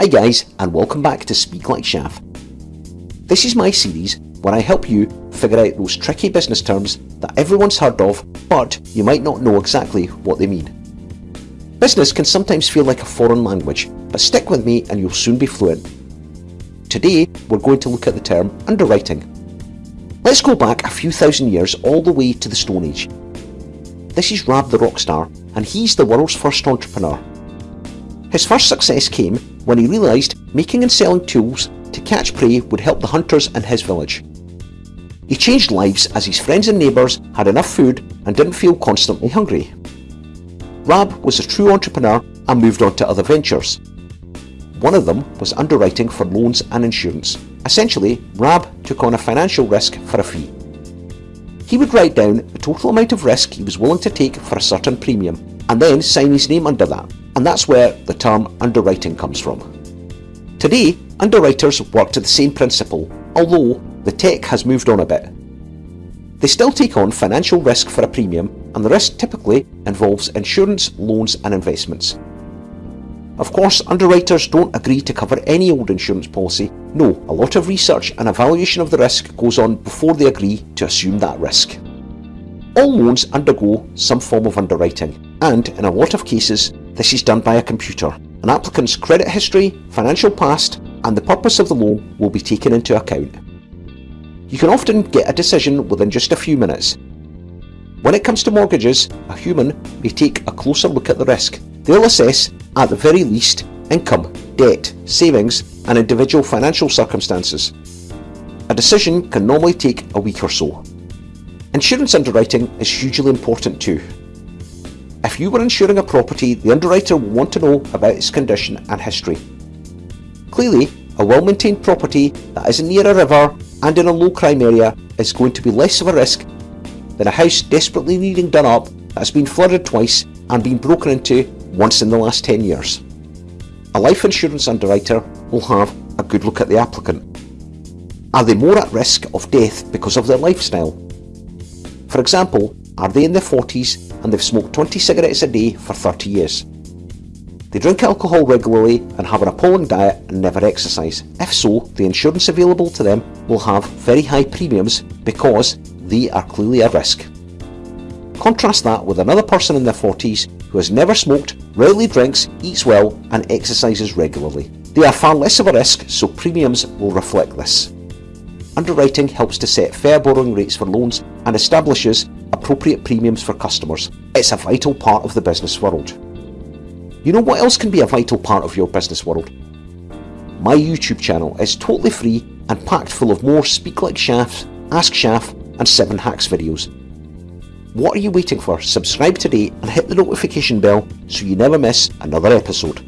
Hi guys and welcome back to Speak Like Shaf. This is my series where I help you figure out those tricky business terms that everyone's heard of but you might not know exactly what they mean. Business can sometimes feel like a foreign language but stick with me and you'll soon be fluent. Today we're going to look at the term underwriting. Let's go back a few thousand years all the way to the Stone Age. This is Rab the Rockstar and he's the world's first entrepreneur. His first success came when he realised making and selling tools to catch prey would help the hunters in his village. He changed lives as his friends and neighbours had enough food and didn't feel constantly hungry. Rab was a true entrepreneur and moved on to other ventures. One of them was underwriting for loans and insurance. Essentially, Rab took on a financial risk for a fee. He would write down the total amount of risk he was willing to take for a certain premium and then sign his name under that and that's where the term underwriting comes from. Today, underwriters work to the same principle, although the tech has moved on a bit. They still take on financial risk for a premium and the risk typically involves insurance, loans and investments. Of course, underwriters don't agree to cover any old insurance policy. No, a lot of research and evaluation of the risk goes on before they agree to assume that risk. All loans undergo some form of underwriting, and in a lot of cases, this is done by a computer. An applicant's credit history, financial past and the purpose of the loan will be taken into account. You can often get a decision within just a few minutes. When it comes to mortgages, a human may take a closer look at the risk. They'll assess, at the very least, income, debt, savings and individual financial circumstances. A decision can normally take a week or so. Insurance underwriting is hugely important too. If you were insuring a property, the underwriter will want to know about its condition and history. Clearly, a well-maintained property that isn't near a river and in a low crime area is going to be less of a risk than a house desperately needing done up that's been flooded twice and been broken into once in the last 10 years. A life insurance underwriter will have a good look at the applicant. Are they more at risk of death because of their lifestyle? For example, are they in their 40s and they've smoked 20 cigarettes a day for 30 years. They drink alcohol regularly and have an appalling diet and never exercise. If so, the insurance available to them will have very high premiums because they are clearly at risk. Contrast that with another person in their 40s who has never smoked, rarely drinks, eats well and exercises regularly. They are far less of a risk so premiums will reflect this. Underwriting helps to set fair borrowing rates for loans and establishes appropriate premiums for customers. It's a vital part of the business world. You know what else can be a vital part of your business world? My YouTube channel is totally free and packed full of more Speak Like Shafs, Ask Shaf and 7 Hacks videos. What are you waiting for? Subscribe today and hit the notification bell so you never miss another episode.